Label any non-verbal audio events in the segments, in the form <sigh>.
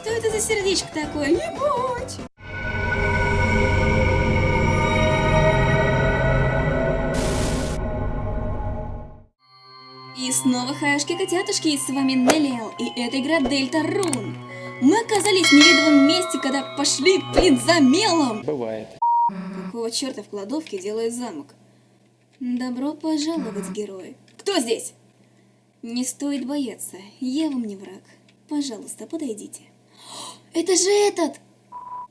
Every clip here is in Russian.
Что это за сердечко такое? Ебать! И снова хаешки-котятушки, и с вами Неллиэл, и это игра Дельта Рун. Мы оказались в неведомом месте, когда пошли, блин, за мелом. Бывает. Какого черта в кладовке делает замок? Добро пожаловать, герои. Кто здесь? Не стоит бояться, я вам не враг. Пожалуйста, подойдите. Это же этот!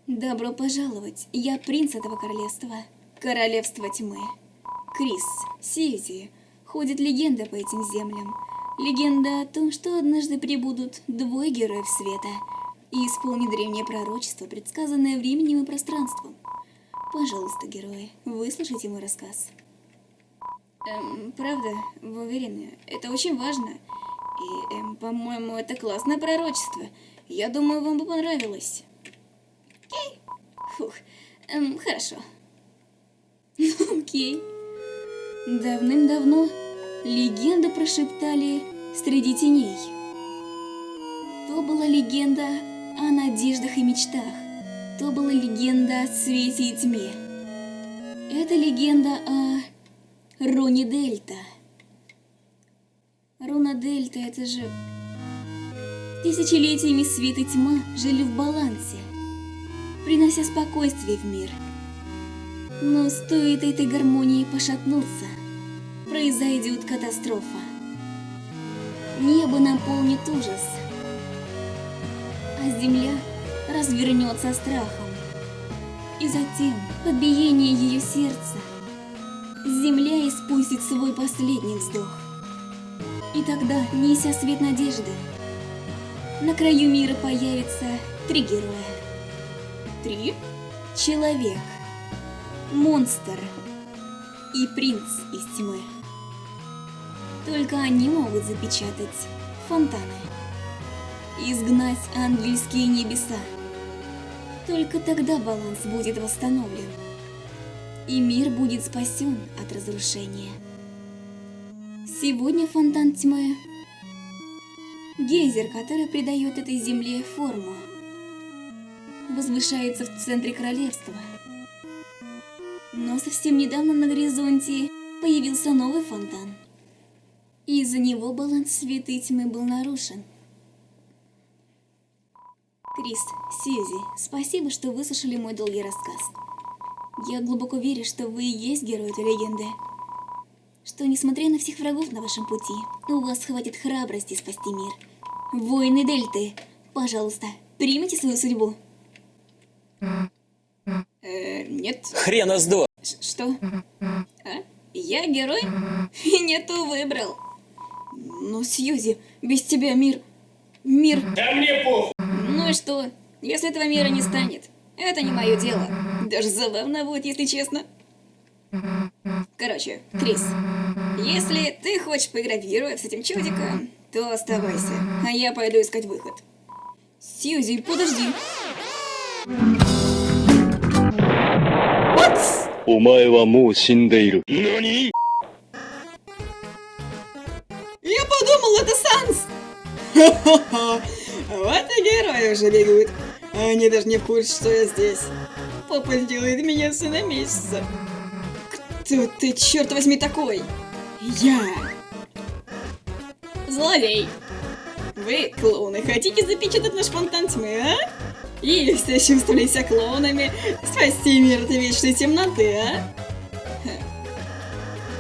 Добро пожаловать, я принц этого королевства. Королевство тьмы. Крис, Сьюзи. Ходит легенда по этим землям. Легенда о том, что однажды прибудут двое героев света и исполнит древнее пророчество, предсказанное временем и пространством. Пожалуйста, герои, выслушайте мой рассказ. Эм, правда, вы уверены? Это очень важно. И, эм, по-моему, это классное пророчество. Я думаю, вам бы понравилось. Окей. Фух. Эм, хорошо. <laughs> Окей. Давным-давно легенды прошептали среди теней. То была легенда о надеждах и мечтах. То была легенда о свете и тьме. Это легенда о Руне Дельта. Руна Дельта это же... Тысячелетиями свет и тьма жили в балансе, принося спокойствие в мир. Но стоит этой гармонии пошатнуться, произойдет катастрофа. Небо наполнит ужас, а земля развернется страхом. И затем, под биение ее сердца, земля испустит свой последний вздох. И тогда, неся свет надежды, на краю мира появится три героя. Три? Человек, монстр и принц из тьмы. Только они могут запечатать фонтаны, изгнать ангельские небеса. Только тогда баланс будет восстановлен, и мир будет спасен от разрушения. Сегодня фонтан тьмы – гейзер, который придает этой земле форму, возвышается в центре королевства. Но совсем недавно на горизонте появился новый фонтан, и из-за него баланс света и тьмы был нарушен. Крис, Сьюзи, спасибо, что выслушали мой долгий рассказ. Я глубоко верю, что вы и есть герой этой легенды. Что, несмотря на всех врагов на вашем пути, у вас хватит храбрости спасти мир. Воины Дельты, пожалуйста, примите свою судьбу. Э, нет. Хрена сдо. Что? А? Я герой? И не то выбрал. Ну, Сьюзи, без тебя мир... Мир... Да мне похуй. Ну и что? Если этого мира не станет, это не мое дело. Даже забавно будет, если честно. Короче, Крис, если ты хочешь поиграть в героев с этим чудиком, то оставайся, а я пойду искать выход. Сьюзи, подожди. Я подумал, это Санс! Ха-ха-ха! Вот и герои уже бегают. Они даже не в курсе, что я здесь. Папа сделает меня сына месяца. Кто ты, черт возьми, такой? Я! Злодей. Вы, клоуны, хотите запечатать наш фонтан тьмы, а? Или все чувствовали себя клоунами, спасти мир от вечной темноты, а?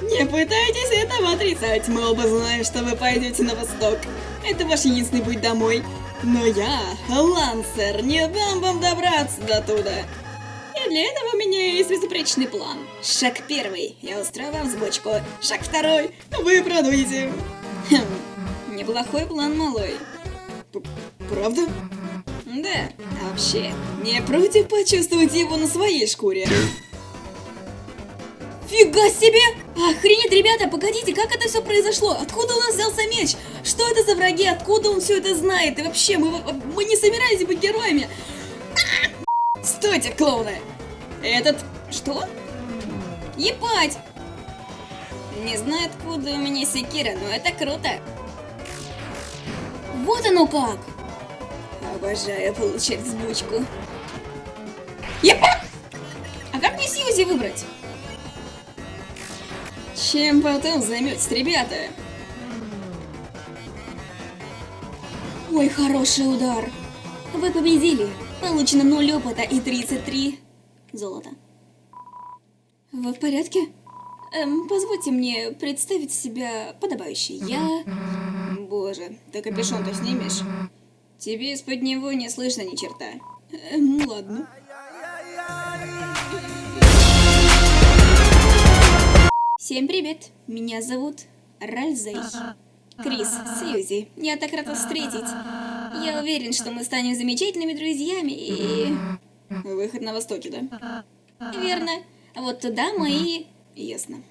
Не пытайтесь этого отрицать, мы оба знаем, что вы пойдете на восток. Это ваш единственный путь домой. Но я, Лансер, не дам вам добраться до туда. И для этого у меня есть безупречный план. Шаг первый, я устрою вам сбочку. Шаг второй, вы продуете. Неплохой план, малой. П- Правда? Да, а вообще, не против почувствовать его на своей шкуре? Фига себе! Охренеть, ребята, погодите, как это все произошло? Откуда у нас взялся меч? Что это за враги? Откуда он все это знает? И вообще, мы, мы не собирались быть героями. А! Стойте, клоуны! Этот... Что? Ебать! Не знаю, откуда у меня секира, но это круто. Вот оно как! Обожаю получать взбучку. Епа! А как мне Сьюзи выбрать? Чем потом займетесь, ребята? Ой, хороший удар. Вы победили. Получено 0 опыта и 33 золота. Вы в порядке? Эм, позвольте мне представить себя подобающе. Я... Боже, ты капюшон-то снимешь? Тебе из-под него не слышно ни черта. Эм, ну ладно. Всем привет, меня зовут Ральзей. Крис, Сьюзи, я так рад вас встретить. Я уверен, что мы станем замечательными друзьями и... Выход на востоке, да? Верно. Вот туда мы и... Ясно.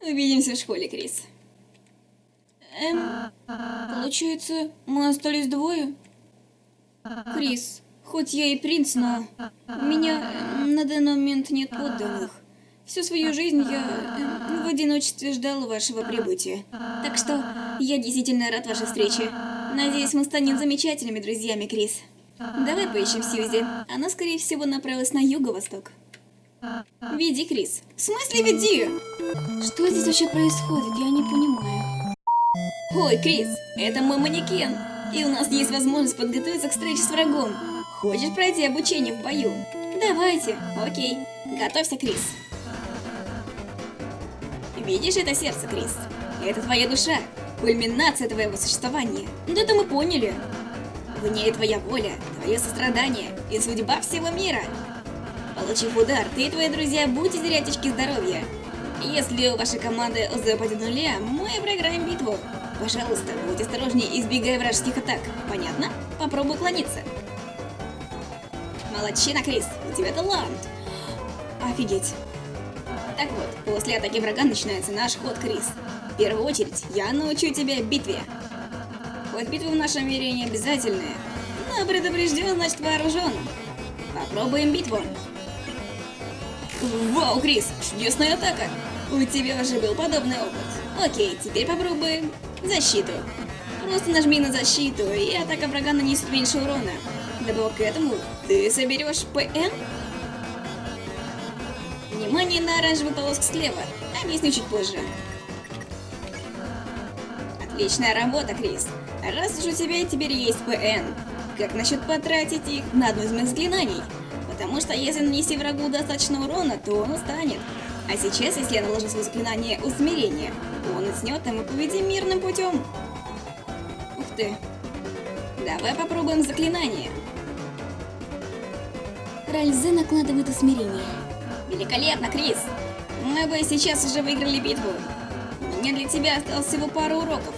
Увидимся в школе, Крис. Эм, получается, мы остались двое? Крис, хоть я и принц, но у меня на данный момент нет подданных. Всю свою жизнь я э, в одиночестве ждал вашего прибытия. Так что я действительно рад вашей встрече. Надеюсь, мы станем замечательными друзьями, Крис. Давай поищем Сьюзи. Она, скорее всего, направилась на юго-восток. Веди, Крис. В смысле веди? Что здесь вообще происходит? Я не понимаю. Ой, Крис, это мой манекен. И у нас есть возможность подготовиться к встрече с врагом. Хочешь пройти обучение в бою? Давайте. Окей. Готовься, Крис. Видишь это сердце, Крис? Это твоя душа. Кульминация твоего существования. Да это мы поняли. В ней твоя воля, твое сострадание и судьба всего мира. Получив удар, ты и твои друзья будете терять очки здоровья. Если у вашей команды ОЗ упадет нуля, мы проиграем битву. Пожалуйста, будь осторожнее, избегая вражеских атак. Понятно? Попробуй уклониться. Молодчина, Крис, у тебя талант. Офигеть. Так вот, после атаки врага начинается наш ход, Крис. В первую очередь, я научу тебя битве. Хоть битвы в нашем мире не обязательные, но предупрежден, значит вооружен. Попробуем битву. Вау, Крис, чудесная атака! У тебя уже был подобный опыт. Окей, теперь попробуем защиту. Просто нажми на защиту, и атака врага нанесет меньше урона. Добавок к этому, ты соберешь ПН? Внимание на оранжевый полоск слева. Объясню чуть позже. Отличная работа, Крис. Раз уж у тебя теперь есть ПН, как насчет потратить их на одно из моих заклинаний? Потому что если нанести врагу достаточно урона, то он устанет. А сейчас, если я наложу свое заклинание усмирения, он уснет, и мы победим мирным путем. Ух ты. Давай попробуем заклинание. Ральзе накладывает усмирение. Великолепно, Крис. Мы бы сейчас уже выиграли битву. У меня для тебя осталось всего пару уроков.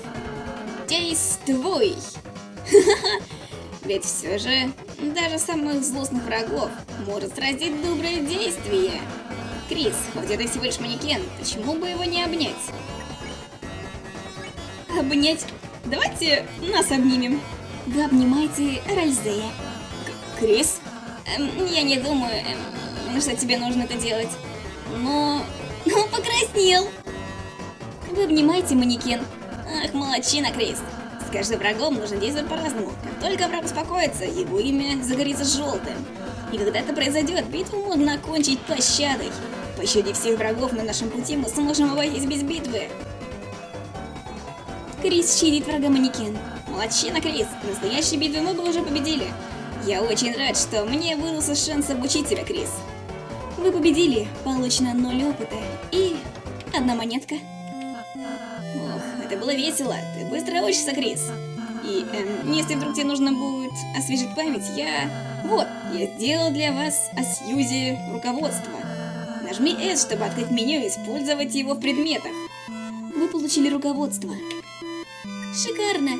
Действуй! <laughs> Ведь все же, даже самых злостных врагов может сразить доброе действие. Крис, хоть это всего лишь манекен, почему бы его не обнять? Обнять? Давайте нас обнимем. Вы обнимаете Ральзея. К Крис? Эм, я не думаю, эм, что тебе нужно это делать. Но... Он покраснел. Вы обнимаете манекен. Ах, молодчина, Крис. С каждым врагом нужно действовать по-разному. Как только враг успокоится, его имя загорится желтым. И когда это произойдет, битву можно окончить пощадой. Пощадив всех врагов на нашем пути, мы сможем обойтись без битвы. Крис щадит врага манекен. Молодчина, Крис. Настоящей битвы мы бы уже победили. Я очень рад, что мне выдался шанс обучить тебя, Крис. Вы победили. Получено 0 опыта. И одна монетка. Ох, это было весело. Ты быстро учишься, Крис. И эм, если вдруг тебе нужно будет освежить память, я... Вот, я сделал для вас о Сьюзе руководство. Нажми S, чтобы открыть меню и использовать его в предметах. Вы получили руководство. Шикарно.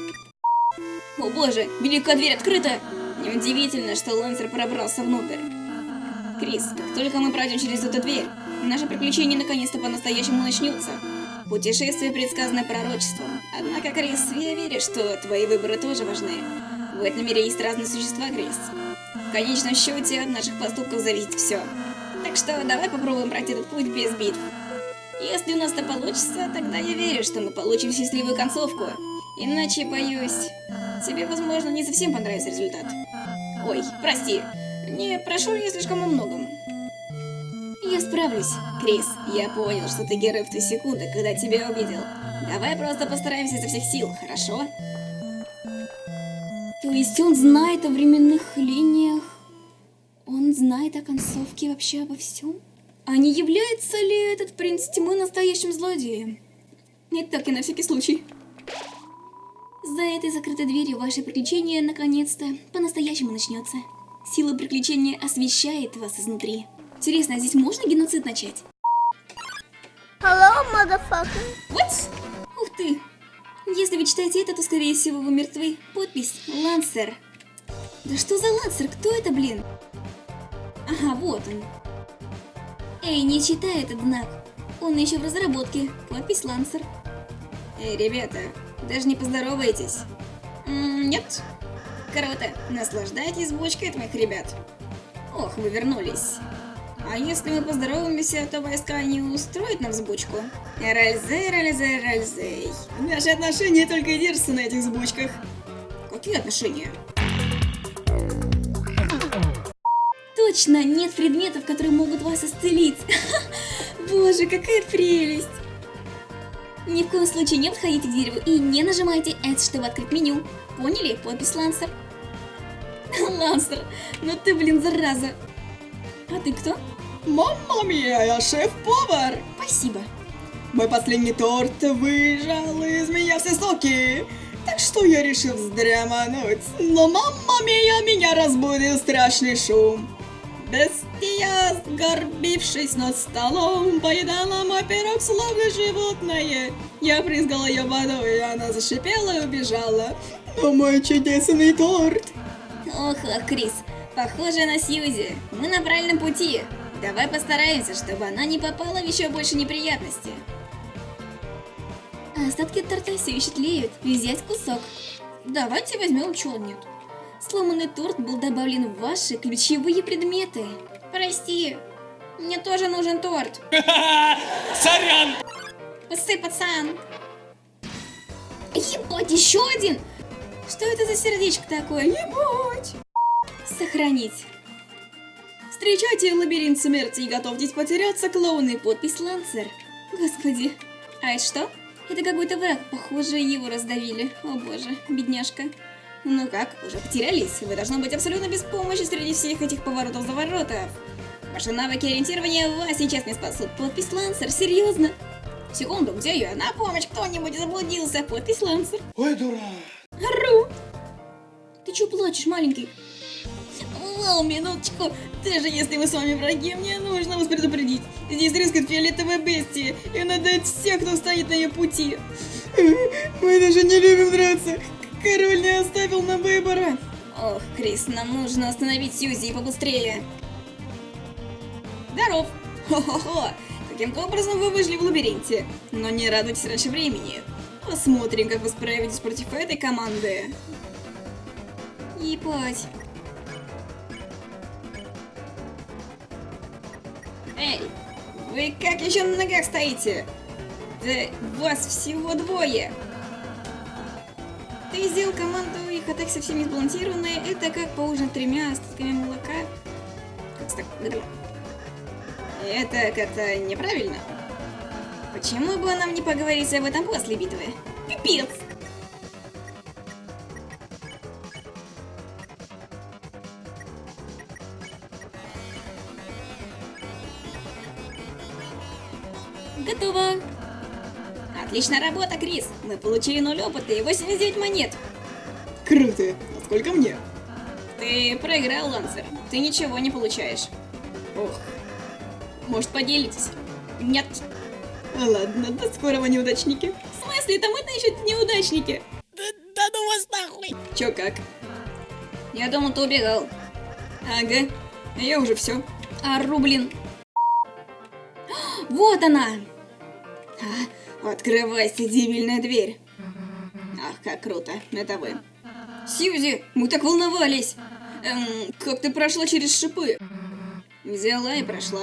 О боже, великая дверь открыта. Неудивительно, что Лансер пробрался внутрь. Крис, как только мы пройдем через эту дверь, наше приключение наконец-то по-настоящему начнется. Путешествие предсказано пророчеством. Однако, Крис, я верю, что твои выборы тоже важны. В этом мире есть разные существа, Крис. В конечном счете, от наших поступков зависит все. Так что давай попробуем пройти этот путь без битв. Если у нас это получится, тогда я верю, что мы получим счастливую концовку. Иначе, боюсь, тебе, возможно, не совсем понравится результат. Ой, прости, не прошу я слишком о многом. Я справлюсь. Крис, я понял, что ты герой в ту секунду, когда тебя увидел. Давай просто постараемся изо всех сил, хорошо? То есть он знает о временных линиях? Он знает о концовке вообще обо всем? А не является ли этот принц тьмы настоящим злодеем? Не так и на всякий случай. За этой закрытой дверью ваше приключение наконец-то по-настоящему начнется. Сила приключения освещает вас изнутри. Интересно, а здесь можно геноцид начать? Hello, motherfucker. What? Ух ты! Если вы читаете это, то скорее всего вы мертвы. Подпись Лансер. Да что за Лансер? Кто это, блин? Ага, вот он. Эй, не читай этот знак. Он еще в разработке. Подпись Лансер. Эй, ребята, даже не поздороваетесь. Нет? Круто. Наслаждайтесь звучкой от моих ребят. Ох, вы вернулись. А если мы поздороваемся, то войска не устроят нам взбучку? Ральзей, ральзей, ральзей. Наши отношения только и держатся на этих взбучках. Какие отношения? Точно, нет предметов, которые могут вас исцелить. <laughs> Боже, какая прелесть. Ни в коем случае не подходите к дереву и не нажимайте S, чтобы открыть меню. Поняли? Подпись Лансер. <laughs> Лансер, ну ты, блин, зараза. А ты кто? Мамма мия, я шеф-повар! Спасибо. Мой последний торт выжал из меня все соки, так что я решил вздремануть. Но мамма мия меня разбудил страшный шум. Бестия, сгорбившись над столом, поедала мой пирог словно животное. Я прызгала ее водой, и она зашипела и убежала. Но мой чудесный торт! Ох, ох, Крис, похоже на Сьюзи. Мы на правильном пути. Давай постараемся, чтобы она не попала в еще больше неприятности. А остатки торта все еще тлеют. Взять кусок. Давайте возьмем, чего нет. Сломанный торт был добавлен в ваши ключевые предметы. Прости, мне тоже нужен торт. <laughs> Сорян! Псы, пацан. Ебать, еще один! Что это за сердечко такое? Ебать! Сохранить. Встречайте лабиринт смерти и готовьтесь потеряться, клоуны. Подпись Лансер. Господи. А это что? Это какой-то враг. Похоже, его раздавили. О боже, бедняжка. Ну как, уже потерялись? Вы должны быть абсолютно без помощи среди всех этих поворотов-заворотов. Ваши навыки ориентирования вас сейчас не спасут. Подпись Лансер, серьезно? Секунду, где я? На помощь кто-нибудь заблудился. Подпись Лансер. Ой, дурак! Ру! Ты чё плачешь, маленький? Вау, минуточку. Даже если мы с вами враги, мне нужно вас предупредить. Здесь рискает фиолетовая бестия, и дает всех, кто стоит на ее пути. Мы даже не любим драться. Король не оставил нам выбора. Ох, Крис, нам нужно остановить Сьюзи и побыстрее. Здоров. Хо-хо-хо. Каким-то образом вы выжили в лабиринте. Но не радуйтесь раньше времени. Посмотрим, как вы справитесь против этой команды. Ебать. Эй, вы как еще на ногах стоите? Да вас всего двое. Ты сделал команду, их атаки совсем не сбалансированные. Это как поужинать тремя остатками молока. Так? Это как-то неправильно. Почему бы нам не поговорить об этом после битвы? Пипец! Отличная работа, Крис! Мы получили 0 опыта и 89 монет. Круто. А сколько мне? Ты проиграл, Лансер. Ты ничего не получаешь. Ох, Может, поделитесь? Нет. а ладно, до скорого, неудачники. В смысле, это мы-то еще неудачники. Да ну вас нахуй! Чё как? Я думал, ты убегал. Ага, я уже все. Ару, блин. <gasps> Вот она! А, открывайся, дебильная дверь. Ах, как круто, это вы. Сьюзи, мы так волновались. Эм, как ты прошла через шипы? Взяла и прошла.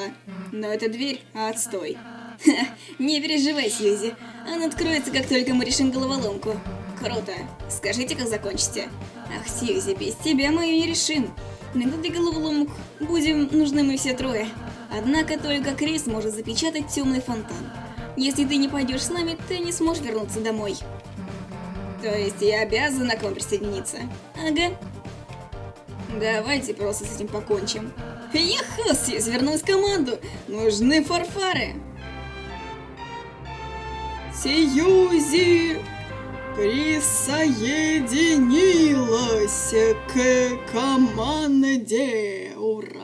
Но эта дверь отстой. Ха, не переживай, Сьюзи. Она откроется, как только мы решим головоломку. Круто. Скажите, как закончите. Ах, Сьюзи, без тебя мы ее не решим. На этой головоломок будем нужны мы все трое. Однако только Крис может запечатать темный фонтан. Если ты не пойдешь с нами, ты не сможешь вернуться домой. То есть я обязана к вам присоединиться? Ага. Давайте просто с этим покончим. Яху, Сьюзи вернулась в команду. Нужны фарфары. Сьюзи присоединилась к команде. Ура!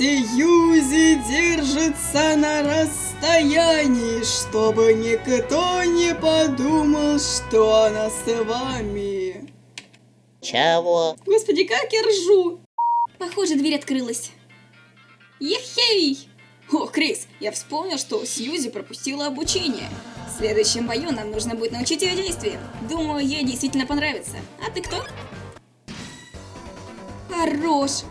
Сьюзи держится на расстоянии, чтобы никто не подумал, что она с вами. Чего? Господи, как я ржу! Похоже, дверь открылась. Ехей! О, Крис, я вспомнил, что Сьюзи пропустила обучение. В следующем бою нам нужно будет научить ее действиям. Думаю, ей действительно понравится. А ты кто? Хорош!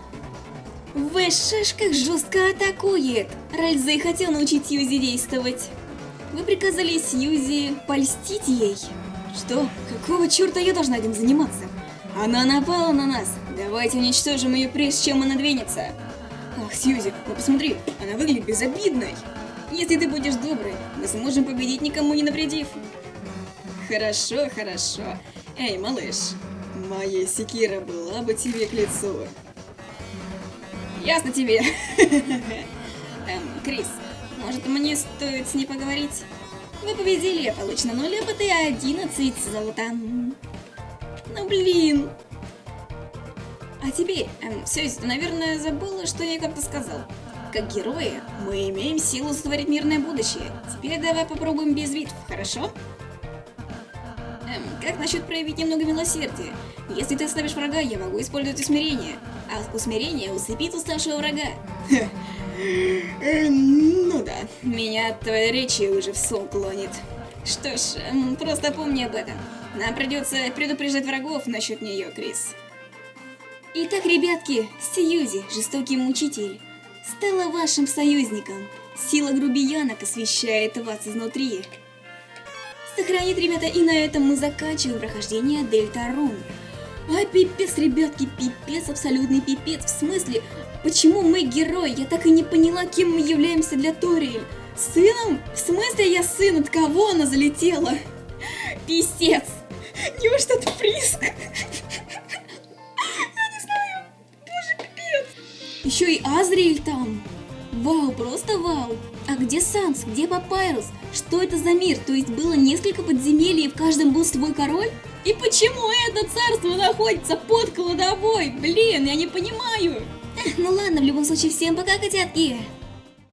Вэшаш как жестко атакует. Ральзей хотел научить Сьюзи действовать. Вы приказали Сьюзи польстить ей. Что? Какого черта я должна этим заниматься? Она напала на нас. Давайте уничтожим ее, прежде чем она двинется. Ах, Сьюзи, ну посмотри, она выглядит безобидной. Если ты будешь доброй, мы сможем победить, никому не навредив. Хорошо, хорошо. Эй, малыш, моя секира была бы тебе к лицу. Ясно тебе. <laughs> Эм, Крис, может мне стоит с ней поговорить? Вы победили, получено 0 опыта и 11 золота. Ну блин. А теперь, эм, Сьюзи, ты, наверное, забыла, что я как-то сказал. Как герои, мы имеем силу сотворить мирное будущее. Теперь давай попробуем без битв, хорошо? Как насчет проявить немного милосердия? Если ты ослабишь врага, я могу использовать усмирение. А усмирение усыпит уставшего врага. <laughs> Э, ну да, меня от твоей речи уже в сон клонит. Что ж, просто помни об этом. Нам придется предупреждать врагов насчет нее, Крис. Итак, ребятки, Сьюзи, жестокий мучитель, стала вашим союзником. Сила грубиянок освещает вас изнутри. Сохранит, ребята, и на этом мы заканчиваем прохождение Дельта Рун. А пипец, ребятки, пипец, абсолютный пипец. В смысле, почему мы герои? Я так и не поняла, кем мы являемся для Ториэль. Сыном? В смысле я сын? От кого она залетела? Писец. Неужто это Приск? Еще и Азриэль там. Вау, просто вау. А где Санс? Где Папайрус? Что это за мир? То есть было несколько подземелий, и в каждом был свой король? И почему это царство находится под кладовой? Блин, я не понимаю. Ну ладно, в любом случае, всем пока, котятки.